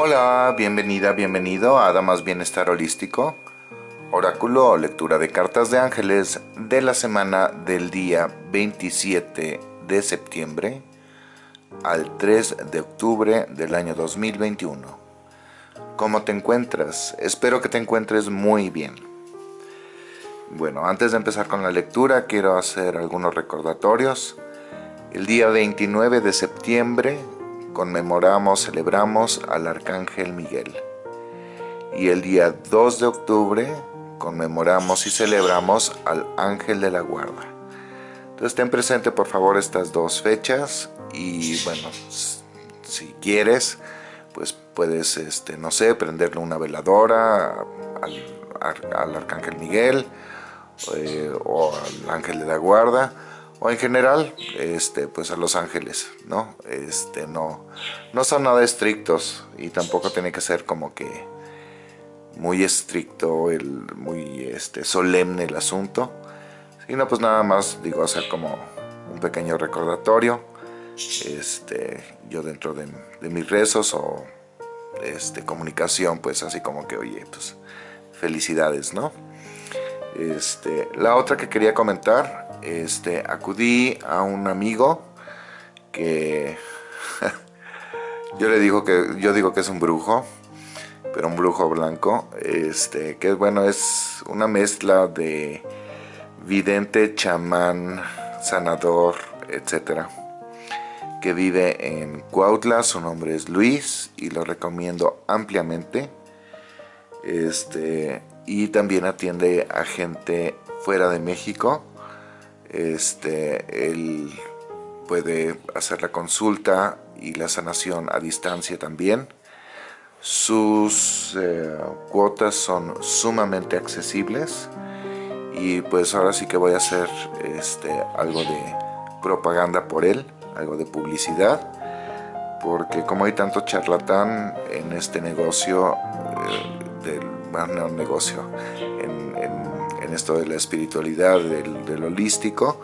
Hola, bienvenida, bienvenido a Damas Bienestar Holístico, oráculo o lectura de cartas de ángeles de la semana del día 27 de septiembre al 3 de octubre del año 2021. ¿Cómo te encuentras? Espero que te encuentres muy bien. Bueno, antes de empezar con la lectura quiero hacer algunos recordatorios. El día 29 de septiembre conmemoramos, celebramos al Arcángel Miguel. Y el día 2 de octubre conmemoramos y celebramos al Ángel de la Guarda. Entonces ten presente por favor estas dos fechas y bueno, si quieres, pues puedes, este, no sé, prenderle una veladora al, Arcángel Miguel eh, o al Ángel de la Guarda o en general este pues a los ángeles no este no no son nada estrictos y tampoco tiene que ser como que muy estricto el muy este solemne el asunto sino pues nada más digo hacer como un pequeño recordatorio este yo dentro de, de mis rezos o este comunicación pues así como que oye pues felicidades no este la otra que quería comentar este, acudí a un amigo que yo le digo que yo digo que es un brujo, pero un brujo blanco, este, que bueno, es una mezcla de vidente, chamán, sanador, etcétera que vive en Cuautla, su nombre es Luis y lo recomiendo ampliamente. Este, y también atiende a gente fuera de México este, él puede hacer la consulta y la sanación a distancia también. Sus eh, cuotas son sumamente accesibles y pues ahora sí que voy a hacer este, algo de propaganda por él, algo de publicidad porque como hay tanto charlatán en este negocio, eh, del, bueno, negocio, esto de la espiritualidad, del, holístico,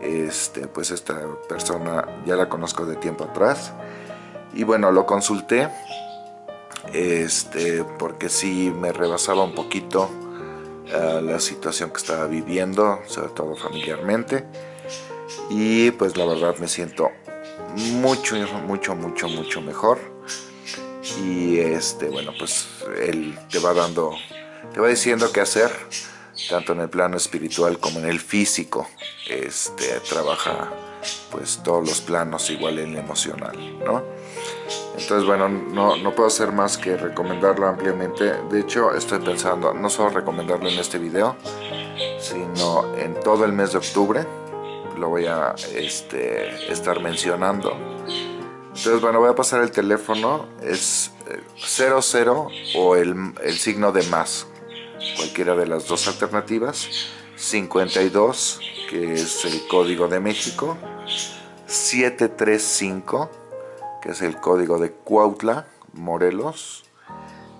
este, pues esta persona ya la conozco de tiempo atrás. Y bueno, lo consulté, este, porque sí me rebasaba un poquito eh, la situación que estaba viviendo, sobre todo familiarmente. Y pues la verdad me siento mucho, mucho, mucho, mucho mejor. Y este, bueno, pues él te va dando, te va diciendo qué hacer tanto en el plano espiritual como en el físico. Este, trabaja pues todos los planos igual en el emocional, ¿no? Entonces, bueno, no, no puedo hacer más que recomendarlo ampliamente. De hecho, estoy pensando no solo recomendarlo en este video, sino en todo el mes de octubre. Lo voy a este, estar mencionando. Entonces, bueno, voy a pasar el teléfono. Es 00 eh, o el, el signo de más, cualquiera de las dos alternativas, 52, que es el código de México, 735, que es el código de Cuautla, Morelos,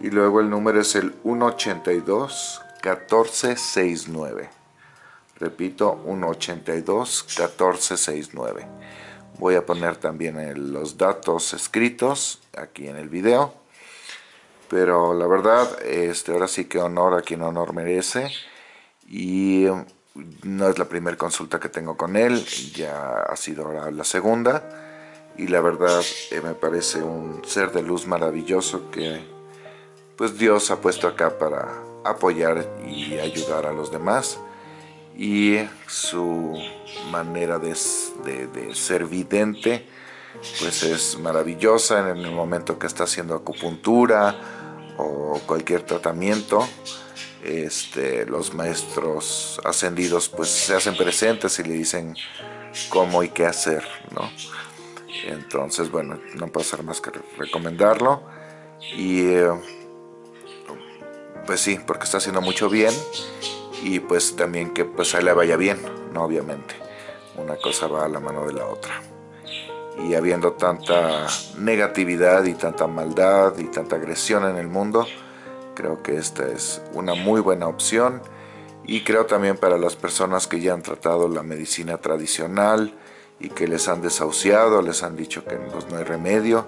y luego el número es el 182 1469. Repito, 182 1469. Voy a poner también los datos escritos aquí en el video pero la verdad, este, ahora sí que honor a quien honor merece. Y no es la primera consulta que tengo con él, ya ha sido ahora la segunda. Y la verdad eh, me parece un ser de luz maravilloso que pues Dios ha puesto acá para apoyar y ayudar a los demás. Y su manera de, de ser vidente pues es maravillosa en el momento que está haciendo acupuntura o cualquier tratamiento, este, los maestros ascendidos pues se hacen presentes y le dicen cómo y qué hacer, ¿no? Entonces, bueno, no puedo hacer más que recomendarlo y eh, pues sí, porque está haciendo mucho bien y pues también que pues a él le vaya bien, ¿no? Obviamente, una cosa va a la mano de la otra y habiendo tanta negatividad y tanta maldad y tanta agresión en el mundo, creo que esta es una muy buena opción. Y creo también para las personas que ya han tratado la medicina tradicional y que les han desahuciado, les han dicho que pues, no hay remedio,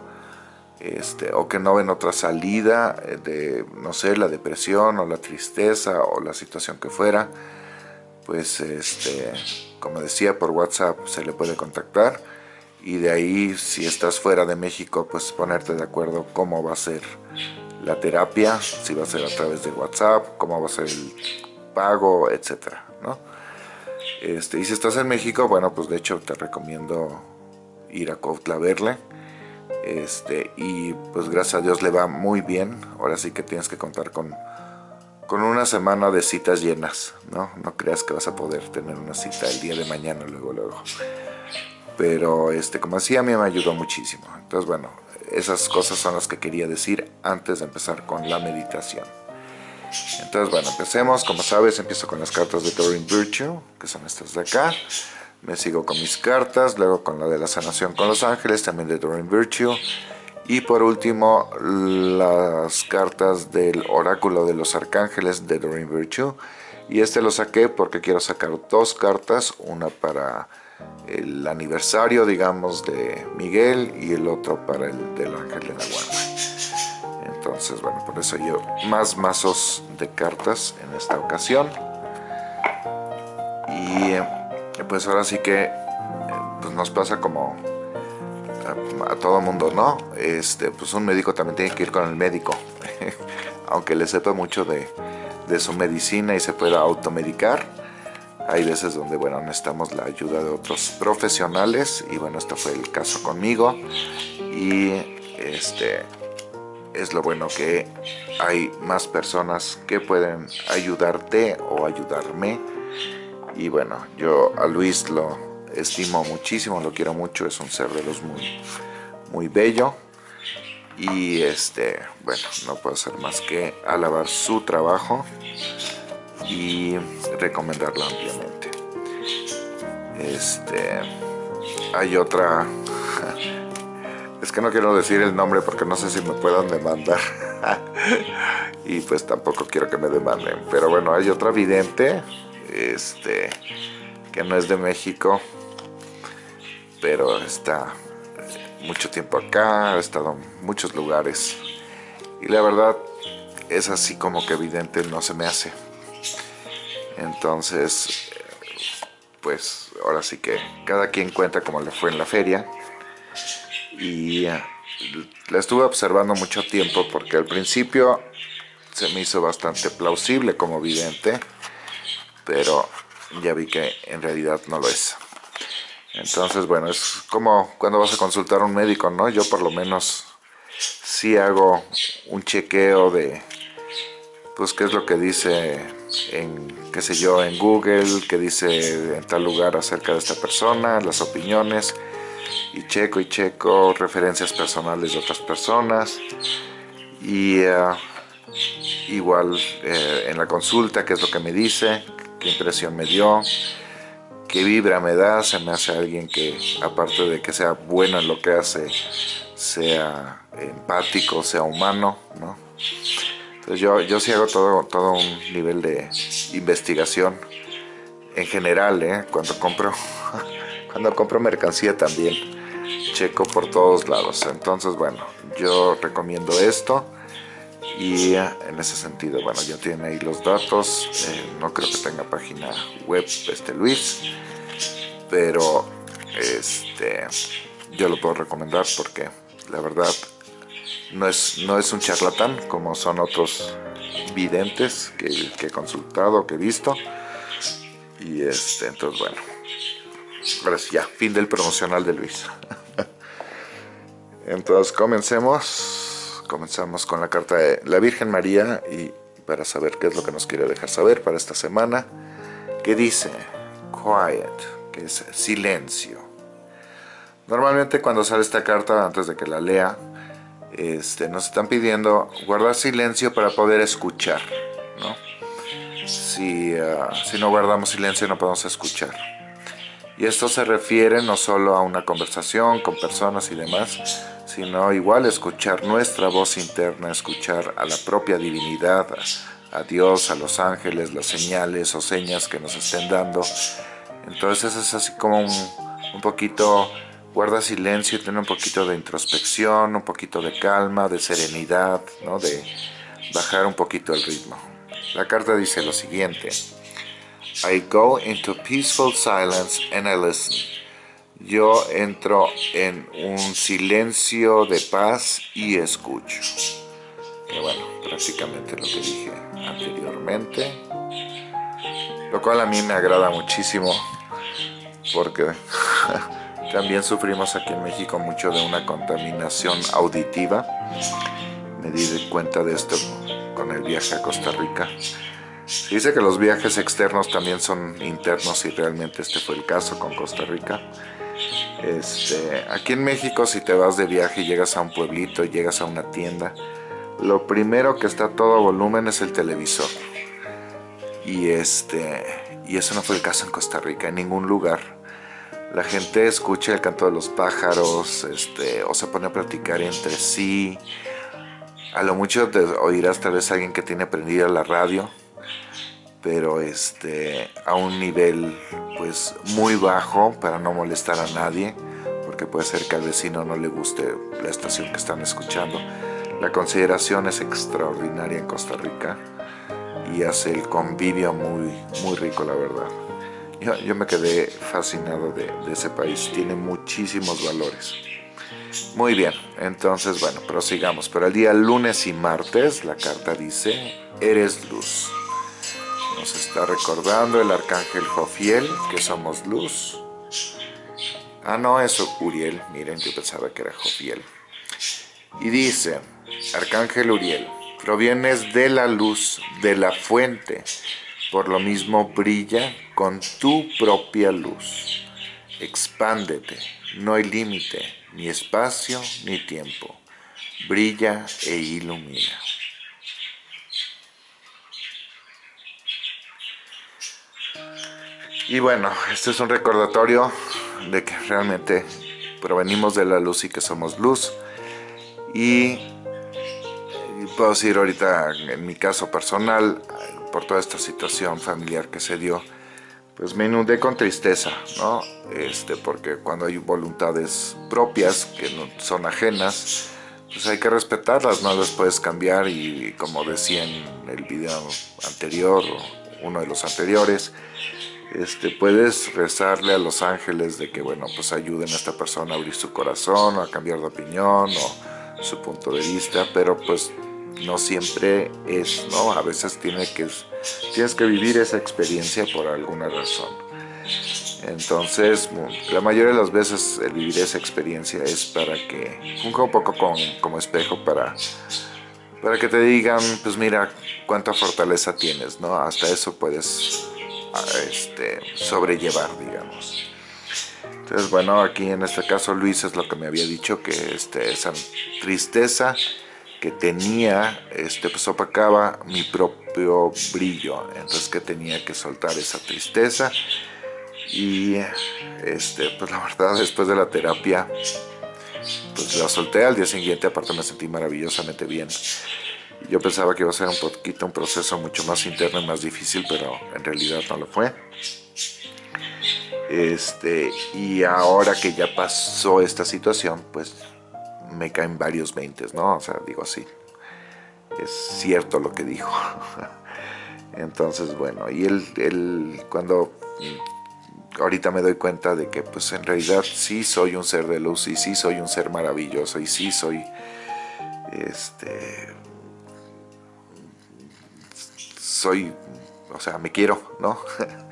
este, o que no ven otra salida eh, de, no sé, la depresión o la tristeza o la situación que fuera, pues, este, como decía, por WhatsApp se le puede contactar y de ahí, si estás fuera de México, pues ponerte de acuerdo cómo va a ser la terapia, si va a ser a través de WhatsApp, cómo va a ser el pago, etcétera, ¿no? Este, y si estás en México, bueno, pues de hecho te recomiendo ir a Cuautla a verle. Este, y pues gracias a Dios le va muy bien. Ahora sí que tienes que contar con, con una semana de citas llenas, ¿no? No creas que vas a poder tener una cita el día de mañana, luego, luego. Pero, este, como decía, a mí me ayudó muchísimo. Entonces, bueno, esas cosas son las que quería decir antes de empezar con la meditación. Entonces, bueno, empecemos. Como sabes, empiezo con las cartas de Doreen Virtue, que son estas de acá. Me sigo con mis cartas, luego con la de la sanación con los ángeles, también de Doreen Virtue. Y por último, las cartas del oráculo de los arcángeles de Doreen Virtue. Y este lo saqué porque quiero sacar dos cartas, una para el aniversario, digamos, de Miguel y el otro para el del ángel de la guarda. Entonces, bueno, por eso yo más mazos de cartas en esta ocasión. Y eh, pues ahora sí que eh, pues nos pasa como a, todo mundo, ¿no? Este, pues un médico también tiene que ir con el médico, aunque le sepa mucho de, de su medicina y se pueda automedicar hay veces donde, bueno, necesitamos la ayuda de otros profesionales y bueno, este fue el caso conmigo. Y este es lo bueno que hay más personas que pueden ayudarte o ayudarme. Y bueno, yo a Luis lo estimo muchísimo, lo quiero mucho, es un ser de los muy, muy bello. Y este, bueno, no puedo hacer más que alabar su trabajo y recomendarlo ampliamente. Este, hay otra, es que no quiero decir el nombre porque no sé si me puedan demandar y pues tampoco quiero que me demanden, pero bueno, hay otra vidente, este, que no es de México, pero está mucho tiempo acá, ha estado en muchos lugares y la verdad es así como que evidente no se me hace entonces, pues ahora sí que cada quien cuenta como le fue en la feria. Y eh, la estuve observando mucho tiempo porque al principio se me hizo bastante plausible como vidente, pero ya vi que en realidad no lo es. Entonces, bueno, es como cuando vas a consultar a un médico, ¿no? Yo por lo menos sí hago un chequeo de, pues, qué es lo que dice en qué sé yo, en Google, que dice en tal lugar acerca de esta persona, las opiniones, y checo y checo referencias personales de otras personas, y eh, igual eh, en la consulta, qué es lo que me dice, qué impresión me dio, qué vibra me da, se me hace alguien que, aparte de que sea bueno en lo que hace, sea empático, sea humano, ¿no? Entonces yo, yo sí hago todo, todo un nivel de investigación en general, ¿eh? cuando compro cuando compro mercancía también checo por todos lados. Entonces, bueno, yo recomiendo esto y en ese sentido, bueno, ya tiene ahí los datos. Eh, no creo que tenga página web este Luis, pero este yo lo puedo recomendar porque la verdad no es, no es un charlatán como son otros videntes que, he consultado, que he visto. Y este, entonces bueno, ahora sí ya, fin del promocional de Luis. entonces comencemos, comenzamos con la carta de la Virgen María y para saber qué es lo que nos quiere dejar saber para esta semana, que dice quiet, que es silencio. Normalmente cuando sale esta carta, antes de que la lea, este, nos están pidiendo guardar silencio para poder escuchar, ¿no? Si, ah, si no guardamos silencio no podemos escuchar. Y esto se refiere no solo a una conversación con personas y demás, sino igual escuchar nuestra voz interna, escuchar a la propia divinidad, a Dios, a los ángeles, las señales o señas que nos estén dando. Entonces es así como un, un poquito guarda silencio y tiene un poquito de introspección, un poquito de calma, de serenidad, ¿no? de bajar un poquito el ritmo. La carta dice lo siguiente. I go into peaceful silence and I listen. Yo entro en un silencio de paz y escucho. Que bueno, prácticamente lo que dije anteriormente. Lo cual a mí me agrada muchísimo porque también sufrimos aquí en México mucho de una contaminación auditiva. Me di cuenta de esto con el viaje a Costa Rica. Se dice que los viajes externos también son internos y realmente este fue el caso con Costa Rica. Este, aquí en México si te vas de viaje y llegas a un pueblito, llegas a una tienda, lo primero que está a todo volumen es el televisor. Y, este, y eso no fue el caso en Costa Rica, en ningún lugar. La gente escucha el canto de los pájaros, este, o se pone a platicar entre sí. A lo mucho te oirás tal vez alguien que tiene prendida la radio, pero este, a un nivel pues muy bajo para no molestar a nadie, porque puede ser que al vecino no le guste la estación que están escuchando. La consideración es extraordinaria en Costa Rica y hace el convivio muy, muy rico, la verdad. Yo, me quedé fascinado de, ese país, tiene muchísimos valores. Muy bien, entonces bueno, prosigamos. Pero el día lunes y martes la carta dice, eres luz. Nos está recordando el arcángel Jofiel, que somos luz. Ah, no, eso Uriel, miren, yo pensaba que era Jofiel. Y dice, arcángel Uriel, Provienes de la luz, de la fuente, por lo mismo brilla con tu propia luz. Expándete, no hay límite, ni espacio ni tiempo. Brilla e ilumina. Y bueno, este es un recordatorio de que realmente provenimos de la luz y que somos luz. Y puedo decir ahorita, en mi caso personal, por toda esta situación familiar que se dio, pues me inundé con tristeza, ¿no? Este, porque cuando hay voluntades propias que no son ajenas, pues hay que respetarlas, no las puedes cambiar y como decía en el video anterior, uno de los anteriores, este, puedes rezarle a los ángeles de que, bueno, pues ayuden a esta persona a abrir su corazón, o a cambiar de opinión, o su punto de vista, pero pues no siempre es, ¿no? A veces tiene que, tienes que vivir esa experiencia por alguna razón. Entonces, la mayoría de las veces el vivir esa experiencia es para que, un poco como espejo para, para que te digan, pues mira cuánta fortaleza tienes, ¿no? Hasta eso puedes este, sobrellevar, digamos. Entonces, bueno, aquí en este caso Luis es lo que me había dicho, que este, esa tristeza que tenía, este, pues opacaba mi propio brillo, entonces que tenía que soltar esa tristeza y este, pues la verdad después de la terapia pues la solté al día siguiente, aparte me sentí maravillosamente bien. Yo pensaba que iba a ser un poquito un proceso mucho más interno y más difícil, pero en realidad no lo fue. Este, y ahora que ya pasó esta situación, pues me caen varios veintes, ¿no? O sea, digo así, es cierto lo que dijo. Entonces, bueno, y él, él, cuando ahorita me doy cuenta de que pues en realidad sí soy un ser de luz y sí soy un ser maravilloso y sí soy, este, soy, o sea, me quiero, ¿no?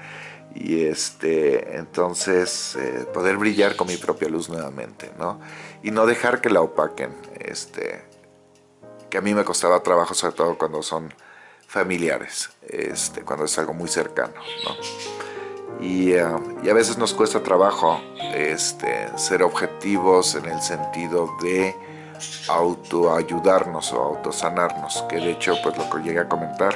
y este, entonces eh, poder brillar con mi propia luz nuevamente, ¿no? Y no dejar que la opaquen, este, que a mí me costaba trabajo, sobre todo cuando son familiares, este, cuando es algo muy cercano, ¿no? Y, y, a veces nos cuesta trabajo este, ser objetivos en el sentido de autoayudarnos o autosanarnos, que de hecho pues lo que llegué a comentar,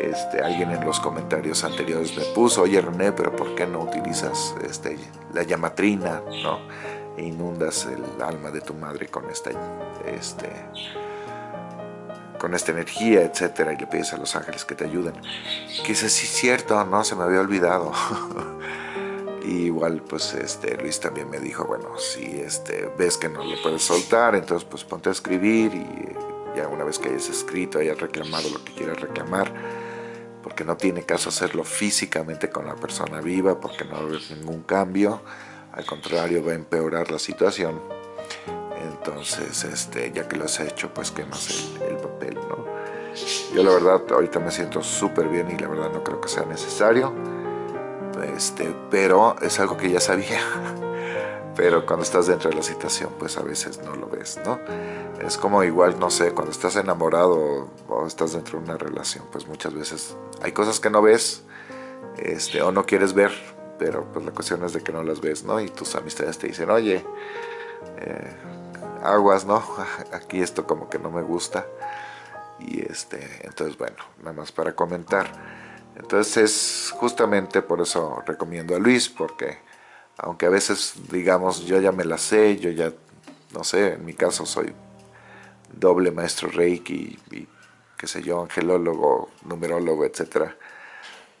este, alguien en los comentarios anteriores me puso, oye René, pero ¿por qué no utilizas este, la llamatrina, ¿no? E inundas el alma de tu madre con esta, este, con esta energía, etcétera, y le pides a los ángeles que te ayuden. Que sí, cierto, no, se me había olvidado. igual pues este Luis también me dijo, bueno, si este, ves que no lo puedes soltar, entonces pues ponte a escribir y ya una vez que hayas escrito, hayas reclamado lo que quieras reclamar, porque no tiene caso hacerlo físicamente con la persona viva, porque no va a haber ningún cambio, al contrario va a empeorar la situación. Entonces, este, ya que lo has hecho, pues quemas el, el papel, ¿no? Yo la verdad ahorita me siento súper bien y la verdad no creo que sea necesario, este, pero es algo que ya sabía. pero cuando estás dentro de la situación pues a veces no lo ves, ¿no? Es como igual, no sé, cuando estás enamorado o estás dentro de una relación, pues muchas veces hay cosas que no ves este, o no quieres ver, pero pues la cuestión es de que no las ves, ¿no? Y tus amistades te dicen, oye, eh, aguas, ¿no? Aquí esto como que no me gusta. Y este, entonces bueno, nada más para comentar. Entonces es justamente por eso recomiendo a Luis, porque aunque a veces digamos yo ya me la sé, yo ya, no sé, en mi caso soy doble maestro Reiki y, qué sé yo, angelólogo, numerólogo, etcétera,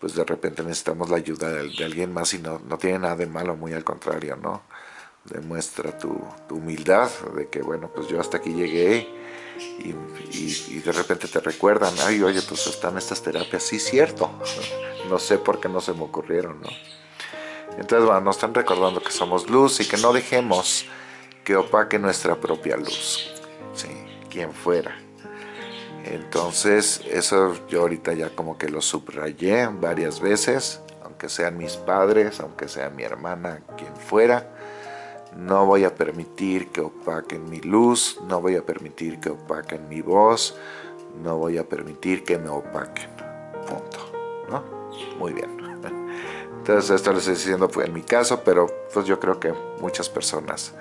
pues de repente necesitamos la ayuda de, alguien más y no, no, tiene nada de malo, muy al contrario, ¿no? Demuestra tu, humildad de que, bueno, pues yo hasta aquí llegué y, y, de repente te recuerdan, ay, oye, pues están estas terapias, sí, cierto, no sé por qué no se me ocurrieron, ¿no? Entonces, bueno, nos están recordando que somos luz y que no dejemos que opaque nuestra propia luz. Sí, quien fuera. Entonces, eso yo ahorita ya como que lo subrayé varias veces, aunque sean mis padres, aunque sea mi hermana, quien fuera. No voy a permitir que opaquen mi luz, no voy a permitir que opaquen mi voz, no voy a permitir que me opaquen. Punto. ¿No? Muy bien. Entonces esto les estoy diciendo en mi caso, pero pues yo creo que muchas personas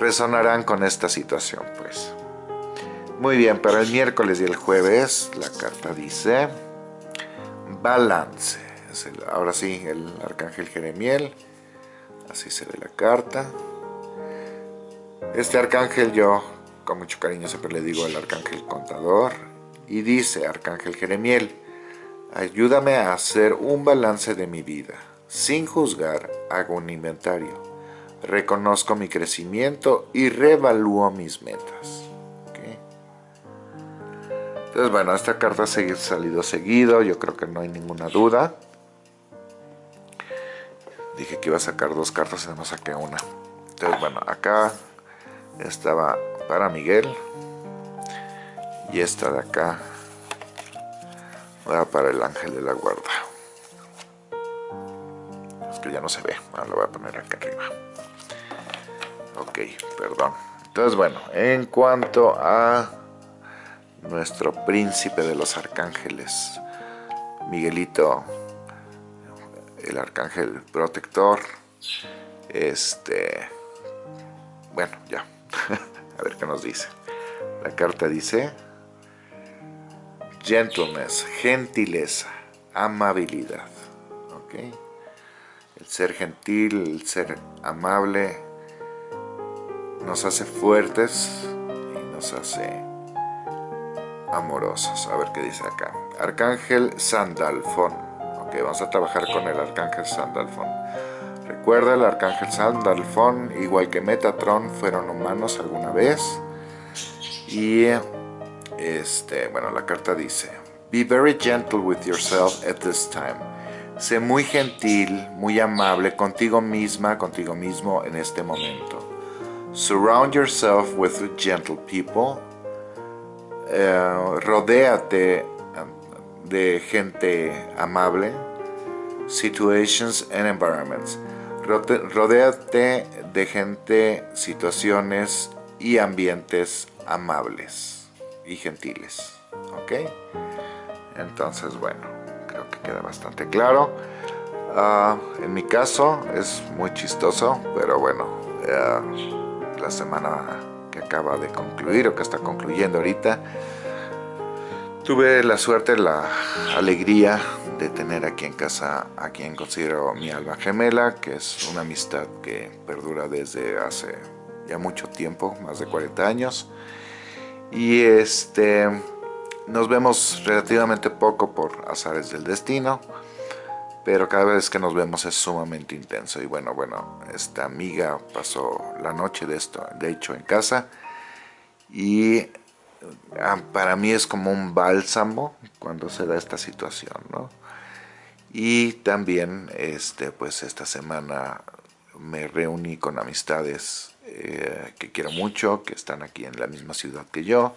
resonarán con esta situación, pues. Muy bien, para el miércoles y el jueves la carta dice balance. ahora sí, el arcángel Jeremiel. Así se ve la carta. Este arcángel yo con mucho cariño siempre le digo el arcángel contador. Y dice, arcángel Jeremiel, Ayúdame a hacer un balance de mi vida. Sin juzgar, hago un inventario. Reconozco mi crecimiento y reevalúo mis metas. Entonces, bueno, esta carta ha salido seguido. Yo creo que no hay ninguna duda. Dije que iba a sacar dos cartas y no saqué una. Entonces, bueno, acá estaba para Miguel. Y esta de acá Va para el ángel de la guarda. Es que ya no se ve. Ahora lo voy a poner acá arriba. Ok, perdón. Entonces, bueno, en cuanto a nuestro príncipe de los arcángeles, Miguelito, el arcángel protector, este, bueno, ya, a ver qué nos dice. La carta dice, gentleness, gentileza, amabilidad. ¿okay? El ser gentil, el ser amable, nos hace fuertes y nos hace amorosos. A ver qué dice acá. Arcángel Sandalfón. Ok, vamos a trabajar con el Arcángel Sandalfón. Recuerda, el Arcángel Sandalfón, igual que Metatron, fueron humanos alguna vez. Y este, bueno, la carta dice, Be very gentle with yourself at this time. Sé muy gentil, muy amable contigo misma, contigo mismo en este momento. Surround yourself with gentle people. Uh, rodéate um, de gente amable. Situations and environments. Rodéate de gente, situaciones y ambientes amables y gentiles. ¿Ok? Entonces, bueno, creo que queda bastante claro. Ah, en mi caso es muy chistoso, pero bueno, la semana que acaba de concluir o que está concluyendo ahorita, tuve la suerte, la alegría de tener aquí en casa a quien considero mi alma gemela, que es una amistad que perdura desde hace ya mucho tiempo, más de 40 años. Y este, nos vemos relativamente poco por azares del destino. pero cada vez que nos vemos es sumamente intenso y bueno, bueno, esta amiga pasó la noche de esto, de hecho en casa y ah, para mí es como un bálsamo cuando se da esta situación, ¿no? Y también, este, pues esta semana me reuní con amistades eh, que quiero mucho, que están aquí en la misma ciudad que yo.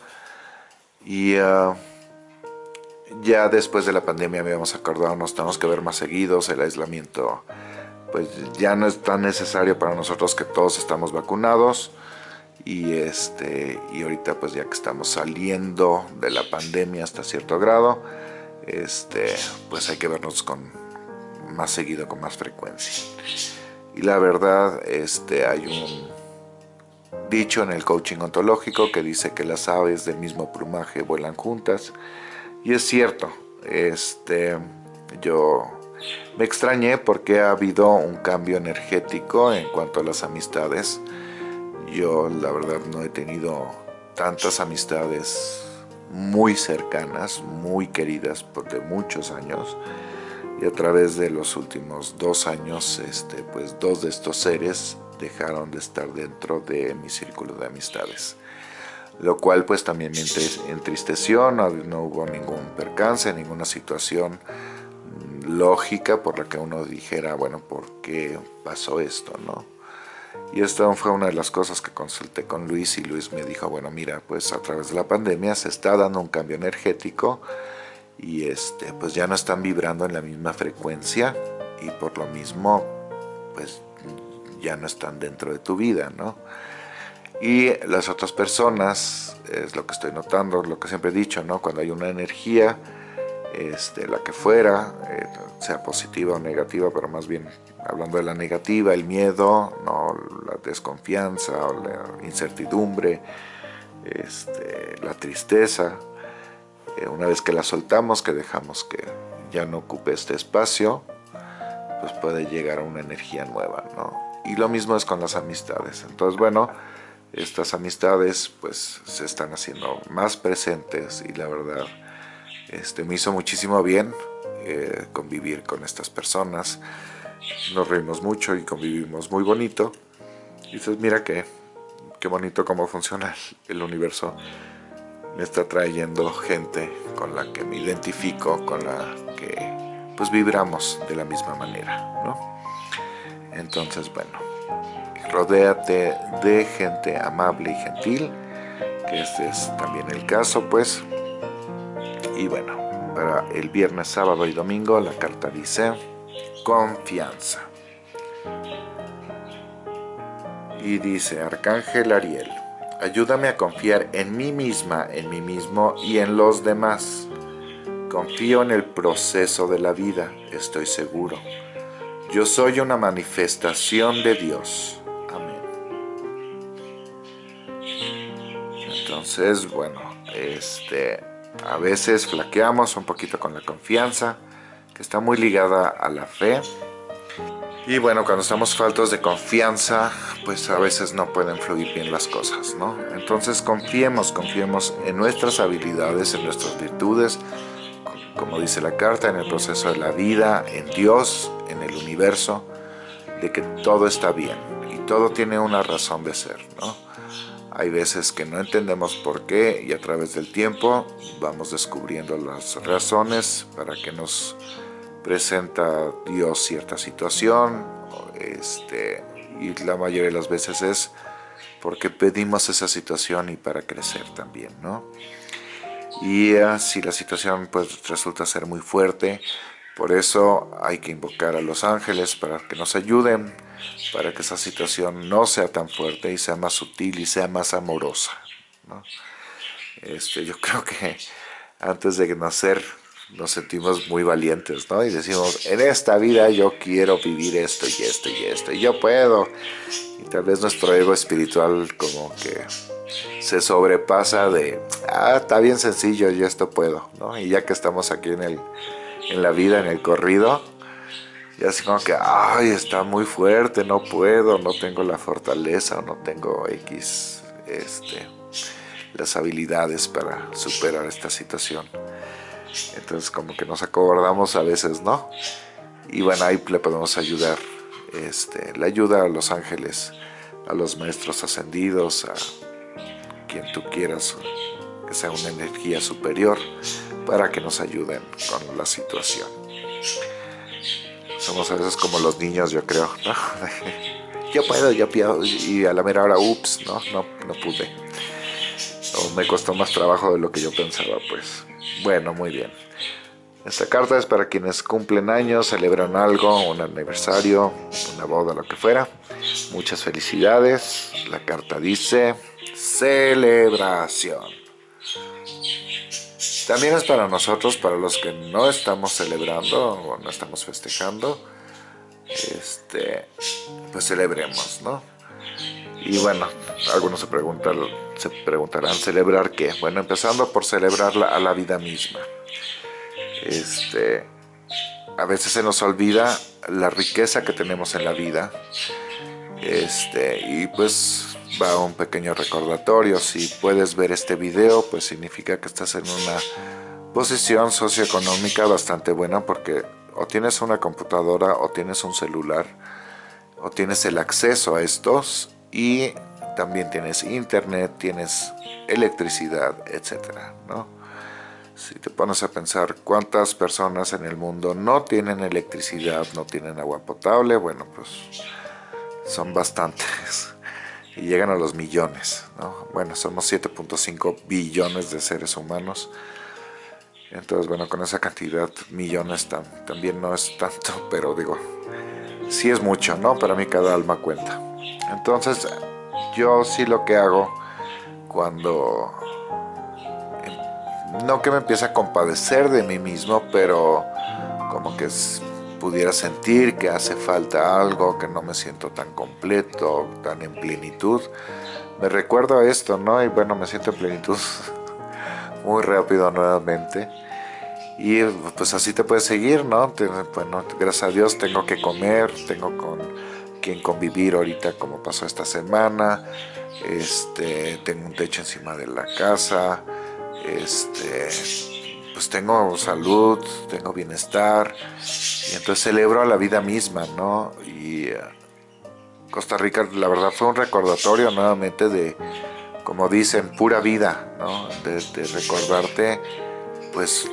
Y ah, ya después de la pandemia habíamos acordado, nos tenemos que ver más seguidos, el aislamiento pues ya no es tan necesario para nosotros que todos estamos vacunados y este y ahorita pues ya que estamos saliendo de la pandemia hasta cierto grado este pues hay que vernos con más seguido con más frecuencia y la verdad este hay un dicho en el coaching ontológico que dice que las aves del mismo plumaje vuelan juntas. Y es cierto este yo me extrañé porque ha habido un cambio energético en cuanto a las amistades. Yo la verdad no he tenido tantas amistades muy cercanas, muy queridas por de muchos años. Y a través de los últimos dos años este, pues dos de estos seres dejaron de estar dentro de mi círculo de amistades lo cual pues también me entristeció, no, no hubo ningún percance, ninguna situación lógica por la que uno dijera, bueno, ¿por qué pasó esto? no y esta fue una de las cosas que consulté con Luis y Luis me dijo, bueno, mira, pues a través de la pandemia se está dando un cambio energético y este, pues ya no están vibrando en la misma frecuencia y por lo mismo, pues ya no están dentro de tu vida, ¿no? Y las otras personas, es lo que estoy notando, lo que siempre he dicho, ¿no? Cuando hay una energía, este, la que fuera, eh, sea positiva o negativa, pero más bien hablando de la negativa, el miedo, ¿no? la desconfianza la incertidumbre, este, la tristeza, eh, una vez que la soltamos, que dejamos que ya no ocupe este espacio, pues puede llegar a una energía nueva, ¿no? Y lo mismo es con las amistades. Entonces, bueno, estas amistades pues se están haciendo más presentes y la verdad este, me hizo muchísimo bien eh, convivir con estas personas. Nos reímos mucho y convivimos muy bonito. Y dices, mira qué, qué bonito cómo funciona el universo. Me está trayendo gente con la que me identifico, con la que pues vibramos de la misma manera, ¿no? Entonces, bueno, rodéate de gente amable y gentil, que este es también el caso, pues, y bueno, para el viernes, sábado y domingo la carta dice confianza. Y dice Arcángel Ariel, ayúdame a confiar en mí misma, en mí mismo y en los demás. Confío en el proceso de la vida, estoy seguro. Yo soy una manifestación de Dios. Amén. Entonces, bueno, este a veces flaqueamos un poquito con la confianza, que está muy ligada a la fe. Y bueno, cuando estamos faltos de confianza, pues a veces no pueden fluir bien las cosas, ¿no? Entonces confiemos, confiemos en nuestras habilidades, en nuestras virtudes, como dice la carta, en el proceso de la vida, en Dios, en el universo, de que todo está bien y todo tiene una razón de ser, ¿no? Hay veces que no entendemos por qué y a través del tiempo vamos descubriendo las razones para que nos presenta Dios cierta situación este, y la mayoría de las veces es porque pedimos esa situación y para crecer también, ¿no? Y uh, si la situación pues resulta ser muy fuerte, por eso hay que invocar a los ángeles para que nos ayuden para que esa situación no sea tan fuerte y sea más sutil y sea más amorosa. Este, yo creo que antes de nacer nos sentimos muy valientes, ¿no? Y decimos, en esta vida yo quiero vivir esto y esto y esto, y yo puedo. Y tal vez nuestro ego espiritual como que se sobrepasa de, ah, está bien sencillo, yo esto puedo, ¿no? Y ya que estamos aquí en, el, en la vida, en el corrido, y así como que, ay, está muy fuerte, no puedo, no tengo la fortaleza, no tengo X, este, las habilidades para superar esta situación. Entonces como que nos acordamos a veces, ¿no? y bueno, ahí le podemos ayudar, este, le ayuda a los ángeles, a los maestros ascendidos, quien tú quieras, que sea una energía superior, para que nos ayuden con la situación. Somos a veces como los niños, yo creo, yo puedo, yo puedo, y a la mera hora, ups, no, no, no pude. Me costó más trabajo de lo que yo pensaba, pues. Bueno, muy bien. Esta carta es para quienes cumplen años, celebran algo, un aniversario, una boda, lo que fuera. Muchas felicidades. La carta dice celebración. También es para nosotros, para los que no estamos celebrando o no estamos festejando, este, pues celebremos, ¿no? Y bueno, algunos se, preguntan, se preguntarán, ¿celebrar qué? Bueno, empezando por celebrar a la vida misma este, a veces se nos olvida la riqueza que tenemos en la vida. Este, y pues va un pequeño recordatorio. Si puedes ver este video, pues significa que estás en una posición socioeconómica bastante buena porque o tienes una computadora o tienes un celular o tienes el acceso a estos y también tienes internet, tienes electricidad, etcétera, ¿no? Si te pones a pensar cuántas personas en el mundo no tienen electricidad, no tienen agua potable, bueno, pues son bastantes y llegan a los millones, ¿no? Bueno, somos 7.5 billones de seres humanos. Entonces, bueno, con esa cantidad, millones también no es tanto, pero digo, sí es mucho, ¿no? Para mí cada alma cuenta. Entonces, yo sí lo que hago cuando no que me empiece a compadecer de mí mismo, pero como que pudiera sentir que hace falta algo, que no me siento tan completo, tan en plenitud. Me recuerdo a esto, ¿no? Y bueno, me siento en plenitud muy rápido nuevamente. Y pues así te puedes seguir, ¿no? Bueno, gracias a Dios tengo que comer, tengo con quien convivir ahorita como pasó esta semana. Este, tengo un techo encima de la casa, este, pues tengo salud, tengo bienestar, y entonces celebro a la vida misma, ¿no? Y eh, Costa Rica, la verdad, fue un recordatorio nuevamente de, como dicen, pura vida, ¿no? De, recordarte, pues,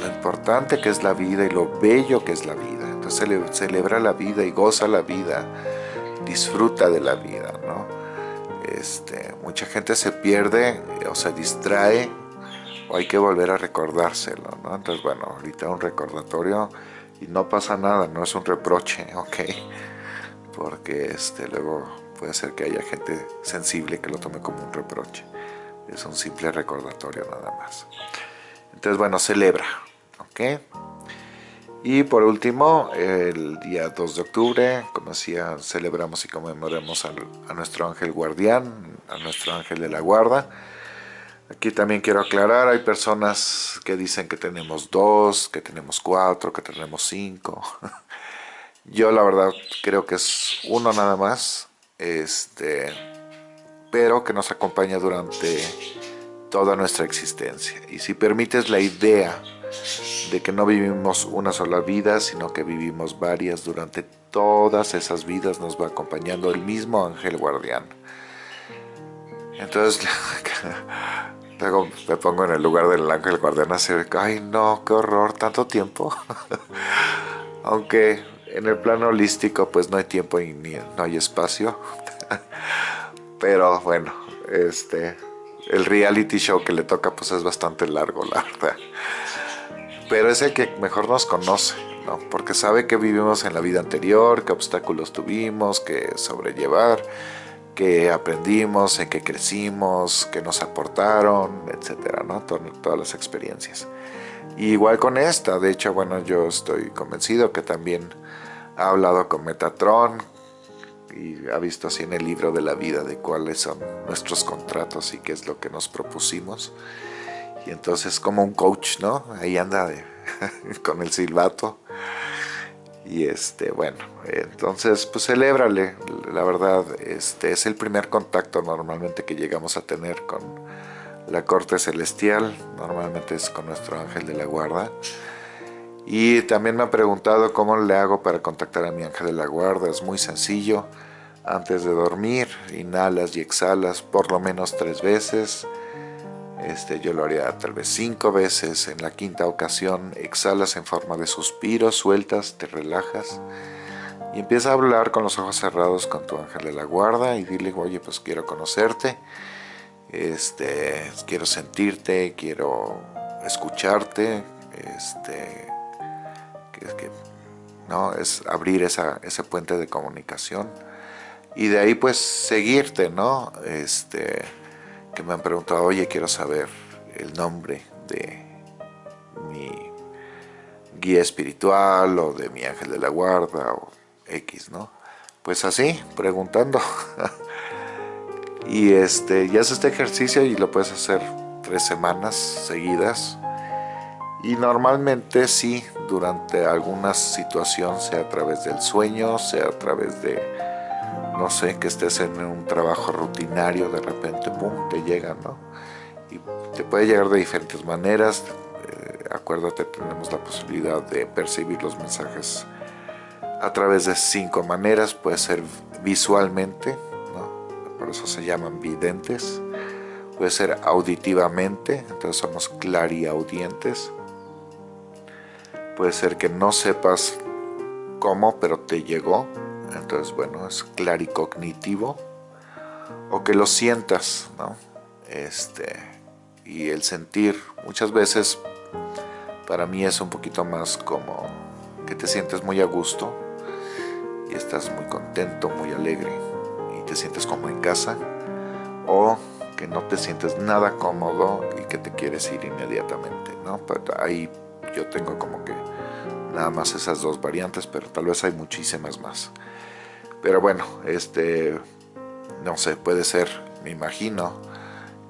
lo importante que es la vida y lo bello que es la vida. Entonces celebra la vida y goza la vida, disfruta de la vida, ¿no? Este, mucha gente se pierde o se distrae hay que volver a recordárselo, ¿no? Entonces, bueno, ahorita un recordatorio y no pasa nada, no es un reproche, ¿ok? Porque este, luego puede ser que haya gente sensible que lo tome como un reproche. Es un simple recordatorio nada más. Entonces, bueno, celebra, ¿ok? Y por último, el día 2 de octubre, como decía, celebramos y conmemoramos a nuestro ángel guardián, a nuestro ángel de la guarda, Aquí también quiero aclarar, hay personas que dicen que tenemos dos, que tenemos cuatro, que tenemos cinco. Yo la verdad creo que es uno nada más, este, pero que nos acompaña durante toda nuestra existencia. Y si permites la idea de que no vivimos una sola vida, sino que vivimos varias durante todas esas vidas, nos va acompañando el mismo ángel guardián. Entonces, Luego me pongo en el lugar del ángel guardián así, ay no, qué horror, tanto tiempo. Aunque en el plano holístico pues no hay tiempo y ni, no hay espacio. Pero bueno, este, el reality show que le toca pues es bastante largo, la verdad. Pero es el que mejor nos conoce, ¿no? Porque sabe que vivimos en la vida anterior, qué obstáculos tuvimos que sobrellevar que aprendimos, en que crecimos, que nos aportaron, etcétera, ¿no? todas las experiencias. igual con esta, de hecho, bueno, yo estoy convencido que también ha hablado con Metatron y ha visto así en el libro de la vida de cuáles son nuestros contratos y qué es lo que nos propusimos. Y entonces como un coach, ¿no? Ahí anda con el silbato y este, bueno, entonces pues celébrale, la verdad, este es el primer contacto normalmente que llegamos a tener con la corte celestial, normalmente es con nuestro ángel de la guarda. Y también me han preguntado cómo le hago para contactar a mi ángel de la guarda. Es muy sencillo. Antes de dormir, inhalas y exhalas por lo menos tres veces. Este, yo lo haría tal vez cinco veces. En la quinta ocasión exhalas en forma de suspiro, sueltas, te relajas. Y empieza a hablar con los ojos cerrados con tu ángel de la guarda y dile, oye, pues quiero conocerte. Este, quiero sentirte, quiero escucharte. Este, ¿no? es abrir esa, ese puente de comunicación y de ahí pues seguirte, ¿no? Este, que me han preguntado, oye, quiero saber el nombre de mi guía espiritual o de mi ángel de la guarda o X, ¿no? Pues así, preguntando. y este, ya haces este ejercicio y lo puedes hacer tres semanas seguidas y normalmente sí, durante alguna situación, sea a través del sueño, sea a través de, no sé, que estés en un trabajo rutinario, de repente, pum, te llega, ¿no? Y te puede llegar de diferentes maneras. Eh, acuérdate, tenemos la posibilidad de percibir los mensajes a través de cinco maneras. Puede ser visualmente, ¿no? Por eso se llaman videntes. Puede ser auditivamente, entonces somos clariaudientes puede ser que no sepas cómo, pero te llegó, entonces bueno, es claricognitivo, o que lo sientas, ¿no? Este, y el sentir, muchas veces para mí es un poquito más como que te sientes muy a gusto y estás muy contento, muy alegre y te sientes como en casa, o que no te sientes nada cómodo y que te quieres ir inmediatamente, ¿no? ahí yo tengo como que nada más esas dos variantes, pero tal vez hay muchísimas más. Pero bueno, este, no sé, puede ser, me imagino,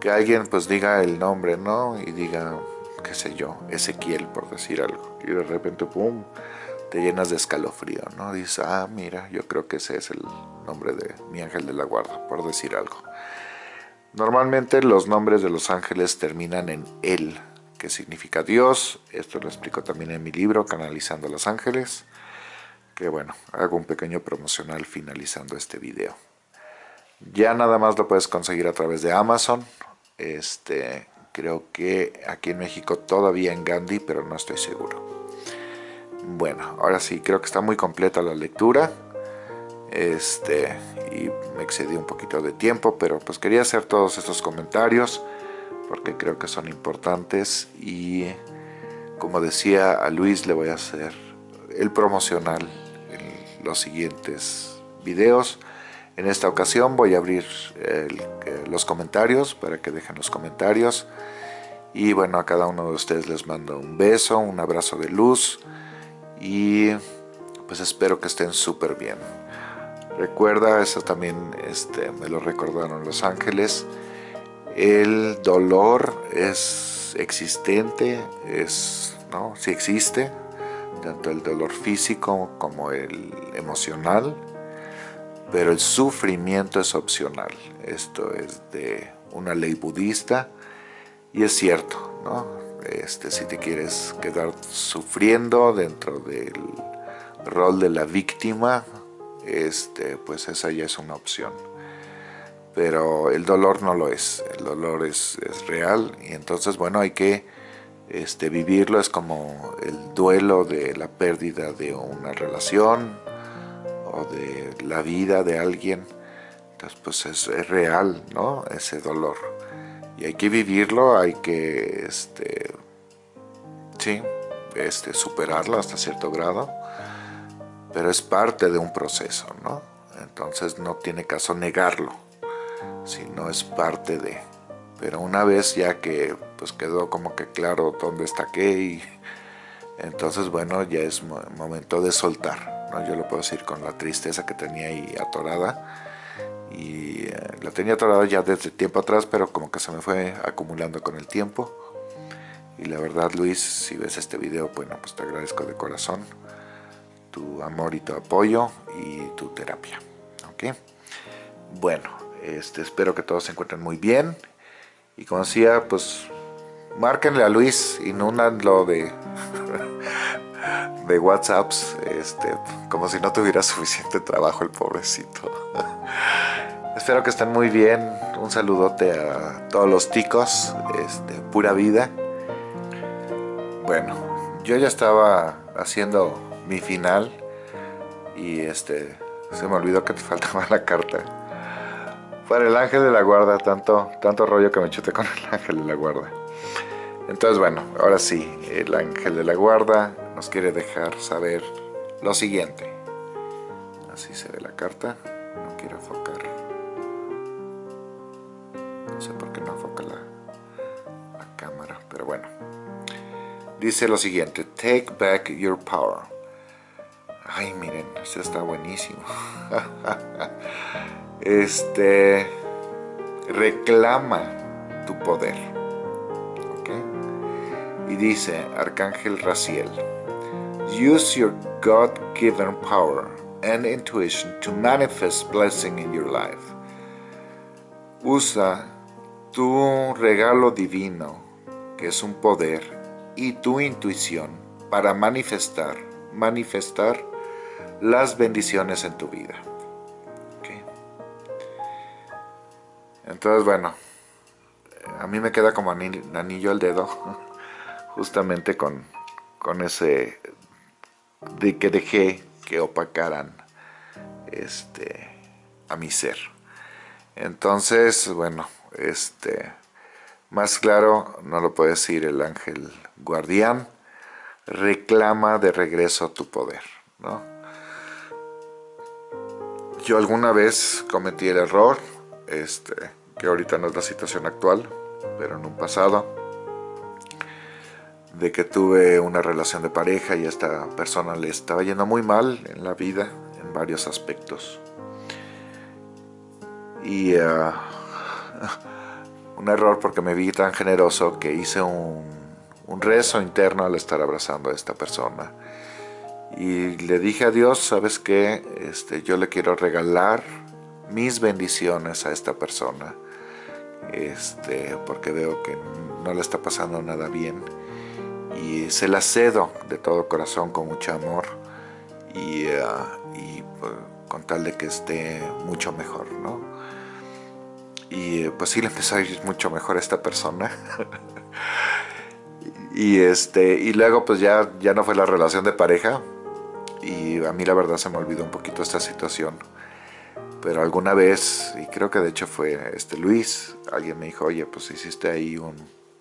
que alguien pues diga el nombre, ¿no? Y diga, qué sé yo, Ezequiel, por decir algo. Y de repente, pum, te llenas de escalofrío, ¿no? Dices, ah, mira, yo creo que ese es el nombre de mi ángel de la guarda, por decir algo. Normalmente los nombres de los ángeles terminan en él, que significa Dios. Esto lo explico también en mi libro, Canalizando los Ángeles. Que bueno, hago un pequeño promocional finalizando este video. Ya nada más lo puedes conseguir a través de Amazon. Este, creo que aquí en México todavía en Gandhi, pero no estoy seguro. Bueno, ahora sí, creo que está muy completa la lectura. Este, y me excedí un poquito de tiempo, pero pues quería hacer todos estos comentarios porque creo que son importantes y como decía a Luis le voy a hacer el promocional los siguientes videos. En esta ocasión voy a abrir los comentarios para que dejen los comentarios. Y bueno, a cada uno de ustedes les mando un beso, un abrazo de luz y pues espero que estén súper bien. Recuerda, eso también este, me lo recordaron los ángeles, el dolor es existente, es, ¿no? sí existe, tanto el dolor físico como el emocional, pero el sufrimiento es opcional. Esto es de una ley budista y es cierto, ¿no? Este, si te quieres quedar sufriendo dentro del rol de la víctima, este, pues esa ya es una opción pero el dolor no lo es, el dolor es, real y entonces bueno hay que este, vivirlo, es como el duelo de la pérdida de una relación o de la vida de alguien, entonces pues es, real ¿no? ese dolor y hay que vivirlo, hay que este, sí, este, superarlo hasta cierto grado, pero es parte de un proceso, ¿no? entonces no tiene caso negarlo si no es parte de. Pero una vez ya que pues quedó como que claro dónde está qué y entonces bueno ya es momento de soltar. ¿no? Yo lo puedo decir con la tristeza que tenía ahí atorada y eh, la tenía atorada ya desde tiempo atrás pero como que se me fue acumulando con el tiempo y la verdad Luis si ves este video bueno pues te agradezco de corazón tu amor y tu apoyo y tu terapia ok bueno este, espero que todos se encuentren muy bien. Y como decía, pues márquenle a Luis, y no lo de de WhatsApps, este, como si no tuviera suficiente trabajo el pobrecito. Espero que estén muy bien. Un saludote a todos los ticos, este, pura vida. Bueno, yo ya estaba haciendo mi final y este se me olvidó que te faltaba la carta. Para el ángel de la guarda, tanto, tanto rollo que me chuté con el ángel de la guarda. Entonces bueno, ahora sí, el ángel de la guarda nos quiere dejar saber lo siguiente. Así se ve la carta, no quiero enfocar. No sé por qué no enfoca la, cámara, pero bueno. Dice lo siguiente, take back your power. Ay, miren, este está buenísimo. este, reclama tu poder dice Arcángel Raciel, Use your God-given power and intuition to manifest blessing in your life. Usa tu regalo divino, que es un poder, y tu intuición para manifestar, manifestar las bendiciones en tu vida. Entonces, bueno, a mí me queda como anillo al dedo justamente con, con ese de que dejé que opacaran este a mi ser entonces bueno este más claro no lo puede decir el ángel guardián reclama de regreso tu poder ¿no? yo alguna vez cometí el error este que ahorita no es la situación actual pero en un pasado de que tuve una relación de pareja y a esta persona le estaba yendo muy mal en la vida, en varios aspectos. Y uh, un error porque me vi tan generoso que hice un, un rezo interno al estar abrazando a esta persona. Y le dije a Dios, ¿sabes qué? Este, yo le quiero regalar mis bendiciones a esta persona. Este, porque veo que no le está pasando nada bien y se la cedo de todo corazón con mucho amor y, eh, pues, con tal de que esté mucho mejor, ¿no? Y eh, pues sí le empezó a ir mucho mejor a esta persona. y este y luego pues ya, ya no fue la relación de pareja y a mí la verdad se me olvidó un poquito esta situación. Pero alguna vez, y creo que de hecho fue este Luis, alguien me dijo, oye, pues hiciste ahí un,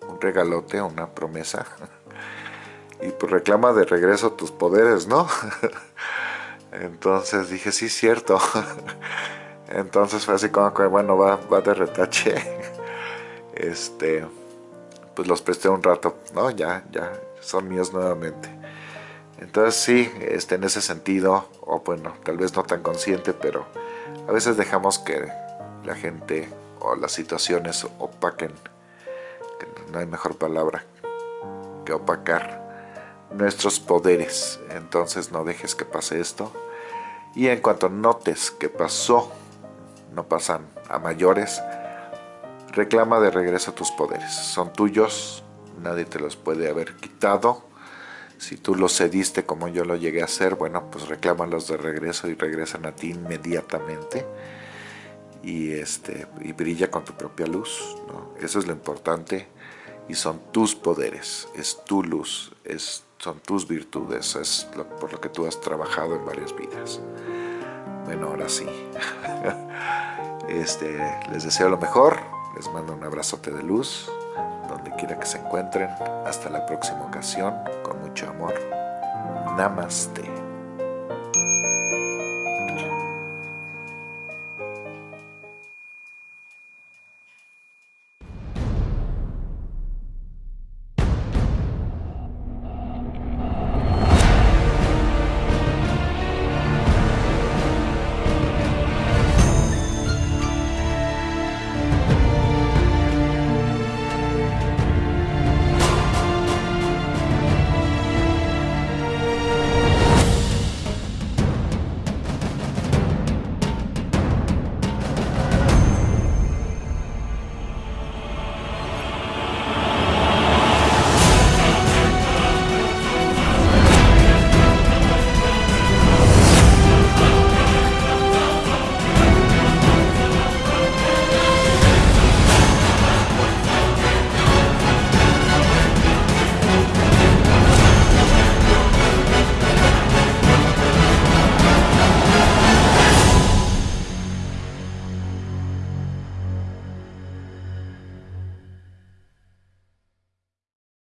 un regalote, una promesa y pues reclama de regreso tus poderes, ¿no? Entonces dije, sí, cierto. Entonces fue así como que, bueno, va, va de retache. Este, pues los presté un rato, ¿no? Ya, ya, son míos nuevamente. Entonces sí, este, en ese sentido, o bueno, tal vez no tan consciente, pero a veces dejamos que la gente o las situaciones opaquen, que no hay mejor palabra que opacar nuestros poderes. Entonces no dejes que pase esto. Y en cuanto notes que pasó, no pasan a mayores, reclama de regreso tus poderes. Son tuyos, nadie te los puede haber quitado. Si tú los cediste como yo lo llegué a hacer, bueno, pues reclámalos de regreso y regresan a ti inmediatamente. Y, este, y brilla con tu propia luz. Eso es lo importante. Y son tus poderes, es tu luz, es son tus virtudes, es por lo que tú has trabajado en varias vidas. Bueno, ahora sí. este, les deseo lo mejor, les mando un abrazote de luz, donde quiera que se encuentren. Hasta la próxima ocasión, con mucho amor. Namaste.